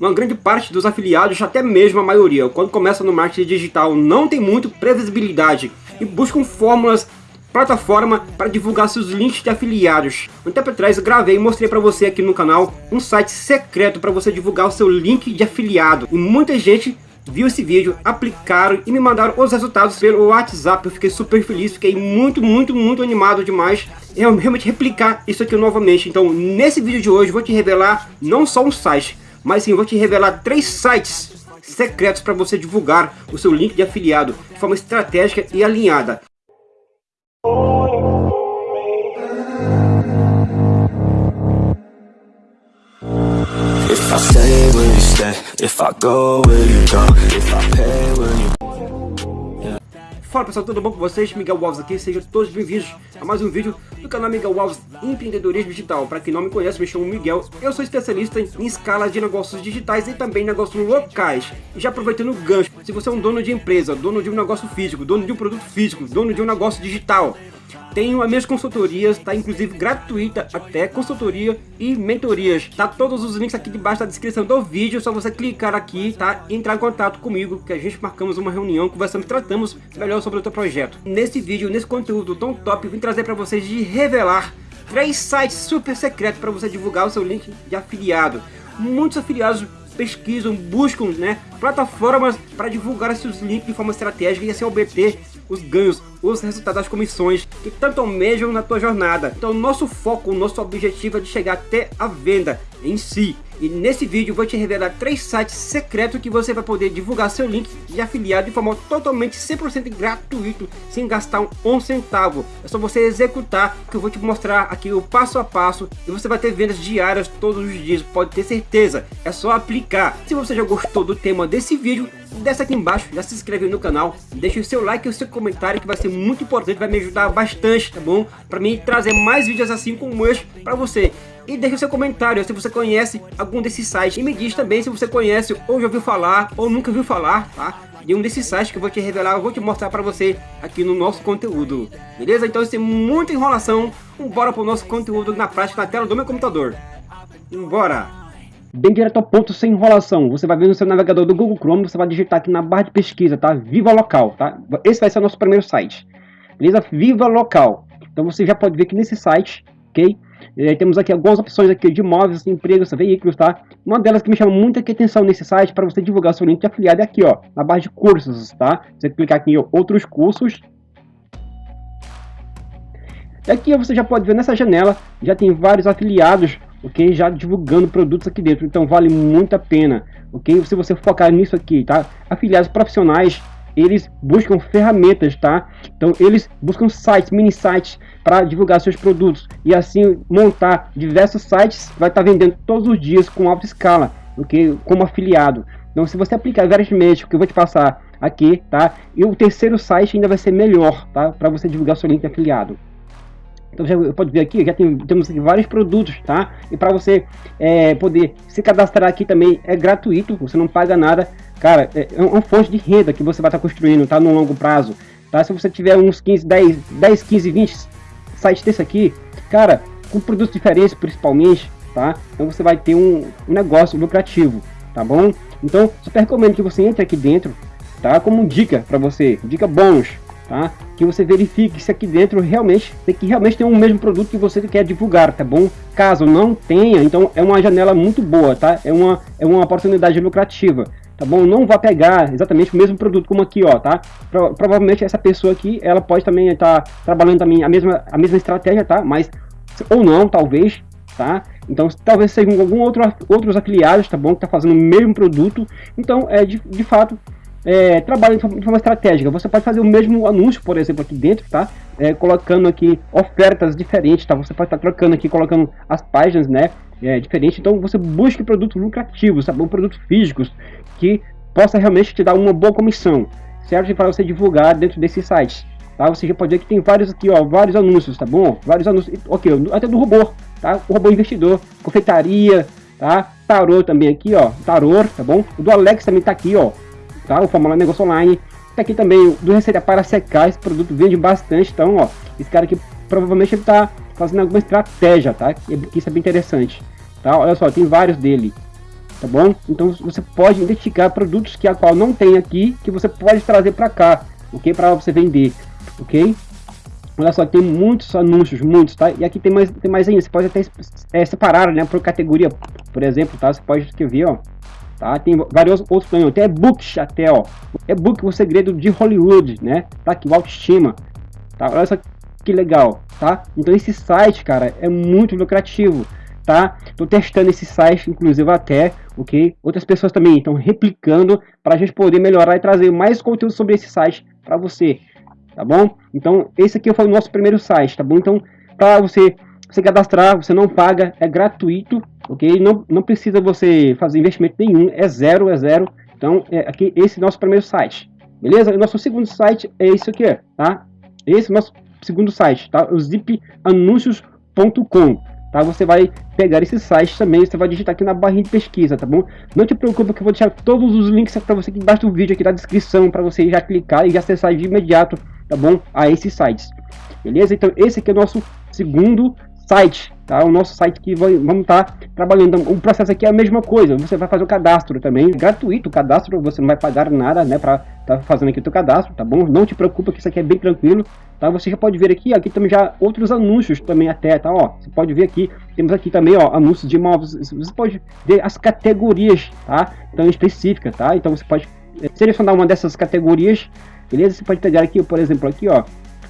uma grande parte dos afiliados, até mesmo a maioria, quando começa no marketing digital, não tem muito previsibilidade e buscam fórmulas plataforma para divulgar seus links de afiliados. Um tempo atrás eu gravei e mostrei para você aqui no canal um site secreto para você divulgar o seu link de afiliado. E muita gente viu esse vídeo, aplicaram e me mandaram os resultados pelo WhatsApp. Eu fiquei super feliz, fiquei muito, muito, muito animado demais em realmente replicar isso aqui novamente. Então, nesse vídeo de hoje, vou te revelar não só um site, mas sim, vou te revelar três sites secretos para você divulgar o seu link de afiliado de forma estratégica e alinhada. Fala pessoal, tudo bom com vocês? Miguel Alves aqui, sejam todos bem-vindos a mais um vídeo do canal Miguel Alves Empreendedorismo Digital. Para quem não me conhece, me chamo Miguel, eu sou especialista em escala de negócios digitais e também negócios locais. E já aproveitando o gancho, se você é um dono de empresa, dono de um negócio físico, dono de um produto físico, dono de um negócio digital, tenho as minhas consultorias, tá inclusive gratuita, até consultoria e mentorias. Tá todos os links aqui debaixo da descrição do vídeo, só você clicar aqui, tá? E entrar em contato comigo, que a gente marcamos uma reunião, conversamos, tratamos melhor sobre o teu projeto. Nesse vídeo, nesse conteúdo tão top, vim trazer para vocês de revelar três sites super secretos para você divulgar o seu link de afiliado. Muitos afiliados pesquisam, buscam né, plataformas para divulgar seus links de forma estratégica e assim obter os ganhos, os resultados das comissões que tanto almejam na tua jornada. Então nosso foco, nosso objetivo é de chegar até a venda em si. E nesse vídeo vou te revelar três sites secretos que você vai poder divulgar seu link de afiliado de forma totalmente 100% gratuito, sem gastar um centavo. É só você executar que eu vou te mostrar aqui o passo a passo e você vai ter vendas diárias todos os dias, pode ter certeza. É só aplicar. Se você já gostou do tema desse vídeo, desce aqui embaixo, já se inscreve no canal, deixa o seu like e o seu comentário que vai ser muito importante, vai me ajudar bastante, tá bom? Para mim trazer mais vídeos assim como este para você. E deixa o seu comentário se você conhece algum desses sites. E me diz também se você conhece ou já ouviu falar ou nunca viu falar, tá? De um desses sites que eu vou te revelar, eu vou te mostrar para você aqui no nosso conteúdo. Beleza? Então sem muita enrolação, bora pro nosso conteúdo na prática na tela do meu computador. Bora! bem direto ao ponto, sem enrolação. Você vai ver no seu navegador do Google Chrome, você vai digitar aqui na barra de pesquisa, tá? Viva Local, tá? Esse vai ser o nosso primeiro site. Beleza? Viva Local. Então você já pode ver que nesse site, ok? Temos aqui algumas opções aqui de imóveis, empregos, veículos, tá? Uma delas que me chama muita atenção nesse site para você divulgar seu link de afiliado é aqui, ó, na barra de cursos, tá? Você clicar aqui em outros cursos. E aqui você já pode ver nessa janela, já tem vários afiliados ok? Já divulgando produtos aqui dentro, então vale muito a pena, ok? Se você focar nisso aqui, tá? Afiliados profissionais, eles buscam ferramentas, tá? Então eles buscam sites, mini sites para divulgar seus produtos e assim montar diversos sites, vai estar tá vendendo todos os dias com alta escala, ok? Como afiliado. Então se você aplicar meios que eu vou te passar aqui, tá? E o terceiro site ainda vai ser melhor, tá? Para você divulgar seu link de afiliado. Então já pode ver aqui, já tem, temos aqui vários produtos, tá? E para você é, poder se cadastrar aqui também é gratuito, você não paga nada. Cara, é, é uma fonte de renda que você vai estar tá construindo, tá? No longo prazo, tá? Se você tiver uns 15, 10, 10 15, 20 sites desse aqui, cara, com produtos diferentes principalmente, tá? Então você vai ter um, um negócio lucrativo, tá bom? Então, super recomendo que você entre aqui dentro, tá? Como dica para você, dica bônus, tá? Que você verifique se aqui dentro realmente tem que realmente tem o mesmo produto que você quer divulgar, tá bom? Caso não tenha, então é uma janela muito boa, tá? É uma é uma oportunidade lucrativa, tá bom? Não vá pegar exatamente o mesmo produto como aqui, ó, tá? Pro, provavelmente essa pessoa aqui, ela pode também estar tá trabalhando também a mesma a mesma estratégia, tá? Mas ou não, talvez, tá? Então, talvez sejam algum outro outros afiliados, tá bom? Que tá fazendo o mesmo produto. Então, é de, de fato, é, trabalha de forma, estratégica. Você pode fazer o mesmo anúncio, por exemplo, aqui dentro, tá? É, colocando aqui ofertas diferentes, tá? Você pode estar tá trocando aqui, colocando as páginas, né? É, diferente. Então você busque produtos lucrativos, tá bom? Produtos físicos que possa realmente te dar uma boa comissão, certo? Para você divulgar dentro desses sites. Tá? Você já pode ver que tem vários aqui, ó, vários anúncios, tá bom? Vários anúncios, ok, até do robô, tá? O robô investidor, confeitaria, tá? Tarô também aqui, ó, tarô, tá bom? O do Alex também tá aqui, ó, tá? O Fórmula Negócio Online. Tá aqui também do Receita para secar, esse produto vende bastante, então, ó, esse cara aqui provavelmente ele tá fazendo alguma estratégia, tá? Que isso é bem interessante, tá? Olha só, tem vários dele, tá bom? Então você pode identificar produtos que a qual não tem aqui, que você pode trazer para cá, ok? Para você vender, ok? Olha só, tem muitos anúncios, muitos, tá? E aqui tem mais, tem mais ainda, você pode até é, separar, né, por categoria, por exemplo, tá? Você pode escrever, ó, tá? Tem vários outros também, tem e-books até, ó. E-book, o segredo de Hollywood, né? Tá o autoestima, tá? Olha só que legal, tá? Então esse site, cara, é muito lucrativo, tá? Tô testando esse site, inclusive até, ok? Outras pessoas também estão replicando para a gente poder melhorar e trazer mais conteúdo sobre esse site para você, tá bom? Então, esse aqui foi o nosso primeiro site, tá bom? Então, para você se cadastrar, você não paga, é gratuito, ok? Não, não precisa você fazer investimento nenhum, é zero, é zero. Então, é aqui, esse é nosso primeiro site, beleza? O nosso segundo site é esse aqui, tá? Esse é nosso segundo site, tá? O zipanúncios.com tá? Você vai pegar esse site também, você vai digitar aqui na barrinha de pesquisa, tá bom? Não te preocupe que eu vou deixar todos os links para você aqui embaixo do vídeo, aqui na descrição, para você já clicar e acessar de imediato, tá bom? A esses sites, beleza? Então esse aqui é o nosso segundo site, tá? O nosso site que vai, vamos estar tá trabalhando. O processo aqui é a mesma coisa. Você vai fazer o cadastro também, gratuito o cadastro, você não vai pagar nada, né, para tá fazendo aqui o teu cadastro, tá bom? Não te preocupa que isso aqui é bem tranquilo, tá? Você já pode ver aqui, aqui também já outros anúncios também até, tá? Ó, você pode ver aqui, temos aqui também, ó, anúncios de imóveis. Você pode ver as categorias, tá? Então específica, tá? Então você pode eh, selecionar uma dessas categorias, beleza? Você pode pegar aqui, por exemplo, aqui, ó,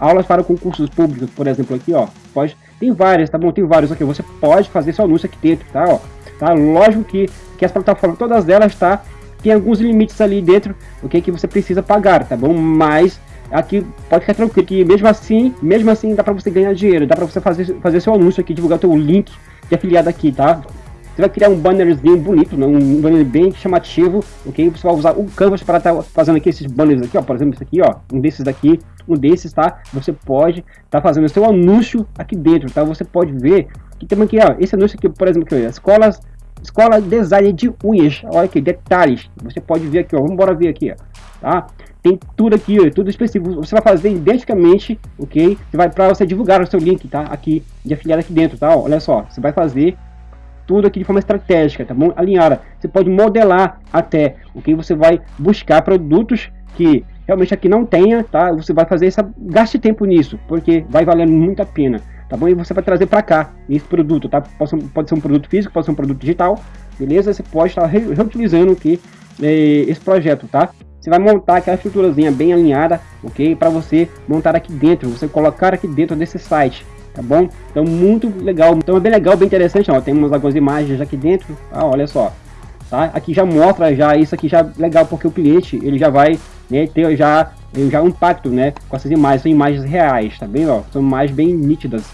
aulas para concursos públicos, por exemplo, aqui, ó, pode tem várias, tá bom? Tem vários aqui. Você pode fazer seu anúncio aqui dentro, tá? Ó, tá? Lógico que, que as plataformas, todas elas, tá? Tem alguns limites ali dentro, o que que você precisa pagar, tá bom? Mas aqui pode ficar tranquilo que mesmo assim, mesmo assim dá para você ganhar dinheiro, dá para você fazer fazer seu anúncio aqui, divulgar teu link de afiliado aqui, tá? Você vai criar um bannerzinho bonito, né? um banner bem chamativo, ok? Você vai usar o Canvas para estar tá fazendo aqui esses banners aqui, ó, por exemplo, esse aqui, ó, um desses daqui, um desses, tá? Você pode estar tá fazendo o seu anúncio aqui dentro, tá? Você pode ver que tem aqui, ó, esse anúncio aqui, por exemplo, aqui, ó, escolas, escola design de unhas, olha aqui, detalhes, você pode ver aqui, ó, vamos embora ver aqui, ó, tá? Tem tudo aqui, ó, tudo específico, você vai fazer identicamente, ok? Você vai para você divulgar o seu link, tá? Aqui, de afiliado aqui dentro, tá? Olha só, você vai fazer tudo aqui de forma estratégica, tá bom? Alinhada. Você pode modelar até o que você vai buscar produtos que realmente aqui não tenha, tá? Você vai fazer essa gaste tempo nisso, porque vai valendo muito a pena, tá bom? E você vai trazer para cá esse produto, tá? Pode ser, pode ser um produto físico, pode ser um produto digital, beleza? Você pode estar reutilizando aqui eh, esse projeto, tá? Você vai montar aquela estruturazinha bem alinhada, ok? Para você montar aqui dentro, você colocar aqui dentro desse site, tá bom? Então muito legal, então é bem legal, bem interessante, ó, temos algumas imagens aqui dentro, ah, olha só, tá? Aqui já mostra já isso aqui já legal porque o cliente ele já vai né, ter já já um impacto, né, com essas imagens, são imagens reais, tá bem, ó, são imagens bem nítidas.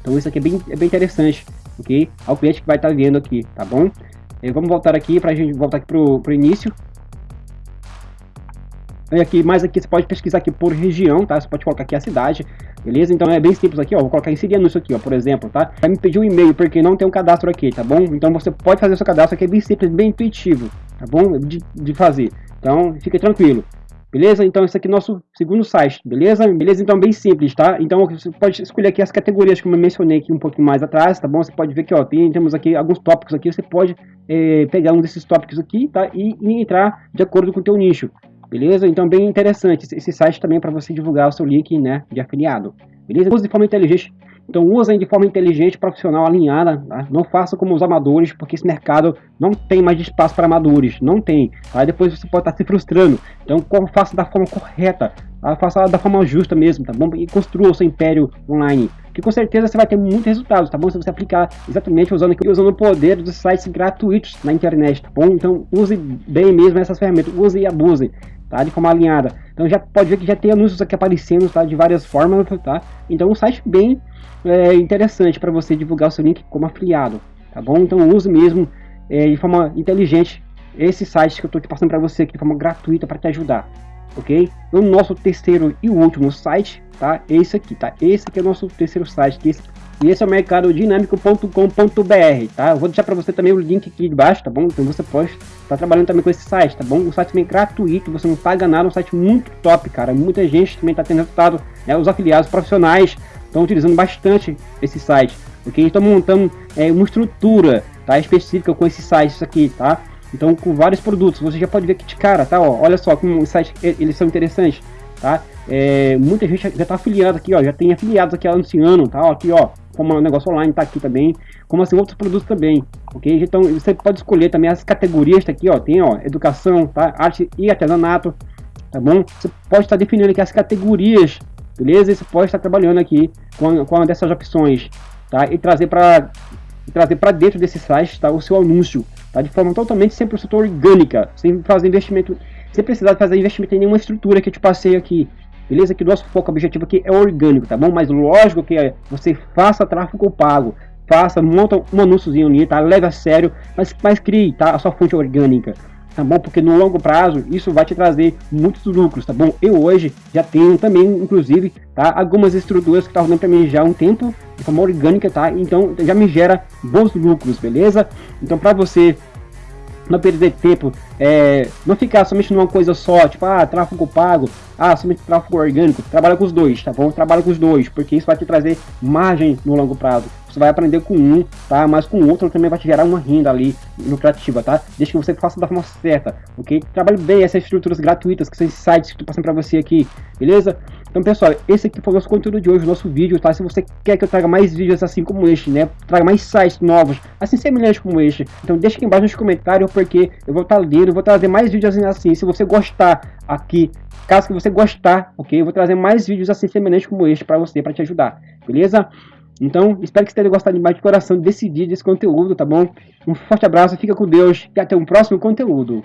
Então isso aqui é bem, é bem interessante, ok? Ao cliente que vai estar tá vendo aqui, tá bom? E vamos voltar aqui para a gente voltar aqui pro, pro início. E aqui, mais aqui, você pode pesquisar aqui por região, tá? Você pode colocar aqui a cidade, beleza? Então é bem simples aqui, ó. Vou colocar inserir anúncio aqui, ó, por exemplo, tá? Vai me pedir um e-mail, porque não tem um cadastro aqui, tá bom? Então você pode fazer o seu cadastro aqui, é bem simples, bem intuitivo, tá bom? De, de fazer. Então, fique tranquilo. Beleza? Então esse aqui é nosso segundo site, beleza? Beleza? Então bem simples, tá? Então você pode escolher aqui as categorias como eu mencionei aqui um pouquinho mais atrás, tá bom? Você pode ver que ó, tem, temos aqui alguns tópicos aqui, você pode é, pegar um desses tópicos aqui, tá? E, e entrar de acordo com o teu nicho, beleza? Então bem interessante esse site também para você divulgar o seu link, né, de afiliado, beleza? Use de forma inteligente, então usem de forma inteligente, profissional, alinhada, tá? não faça como os amadores, porque esse mercado não tem mais espaço para amadores, não tem, aí depois você pode estar se frustrando, então faça da forma correta, tá? faça da forma justa mesmo, tá bom? E construa o seu império online, que com certeza você vai ter muitos resultados, tá bom? Se você aplicar exatamente usando, usando o poder dos sites gratuitos na internet, tá bom? Então use bem mesmo essas ferramentas, use e abuse, tá? De forma alinhada. Então já pode ver que já tem anúncios aqui aparecendo, tá? De várias formas, tá? Então um site bem é, interessante para você divulgar o seu link como afiliado, tá bom? Então use mesmo é, de forma inteligente esse site que eu estou te passando para você aqui de forma gratuita para te ajudar, ok? O nosso terceiro e último site, tá? Esse aqui, tá? Esse aqui é o nosso terceiro site, esse, e esse é o mercadodinâmico.com.br, tá? Eu vou deixar para você também o link aqui embaixo, tá bom? Então você pode estar tá trabalhando também com esse site, tá bom? O site é gratuito, você não paga nada, é um site muito top, cara. Muita gente também está tendo resultado, né? Os afiliados profissionais estão utilizando bastante esse site, ok? Estão montando é, uma estrutura tá? Específica com esses sites aqui, tá? Então, com vários produtos, você já pode ver aqui de cara, tá? Ó, olha só como os sites eles são interessantes, tá? É, muita gente já está afiliada aqui, ó, já tem afiliados aqui anunciando, tá? Ó, aqui, ó, como o negócio online tá aqui também, como assim outros produtos também, ok? Então, você pode escolher também as categorias, tá aqui, ó, tem, ó, educação, tá? Arte e artesanato, tá bom? Você pode estar definindo aqui as categorias, beleza? E você pode estar trabalhando aqui com, com uma dessas opções, tá? E trazer para trazer para dentro desse site tá, o seu anúncio, tá? De forma totalmente 100% orgânica, sem fazer investimento, sem precisar fazer investimento em nenhuma estrutura que eu te passei aqui, beleza? Que nosso foco objetivo aqui é orgânico, tá bom? Mas lógico que você faça tráfego pago, faça, monta um anúnciozinho ali, tá? Leve a sério, mas, mas crie, tá? A sua fonte orgânica, tá bom? Porque no longo prazo isso vai te trazer muitos lucros, tá bom? Eu hoje já tenho também, inclusive, tá? Algumas estruturas que estão rodando para mim já há um tempo, de forma orgânica, tá? Então já me gera bons lucros, beleza? Então para você não perder tempo, é, não ficar somente numa coisa só, tipo, ah, tráfego pago, ah, somente tráfego orgânico, trabalha com os dois, tá bom? Trabalha com os dois, porque isso vai te trazer margem no longo prazo. Você vai aprender com um, tá? Mas com o outro também vai te gerar uma renda ali lucrativa, tá? Desde que você faça da forma certa, ok? Trabalhe bem essas estruturas gratuitas, que são sites que estou passando para você aqui, beleza? Então, pessoal, esse aqui foi o nosso conteúdo de hoje, o nosso vídeo, tá? Se você quer que eu traga mais vídeos assim como este, né? Traga mais sites novos, assim semelhantes como este, então deixa aqui embaixo nos comentários, porque eu vou estar lendo, vou trazer mais vídeos assim, se você gostar aqui, caso que você gostar, ok? Eu vou trazer mais vídeos assim semelhantes como este para você, para te ajudar, beleza? Então, espero que você tenha gostado demais de coração desse vídeo, desse conteúdo, tá bom? Um forte abraço, fica com Deus e até um próximo conteúdo.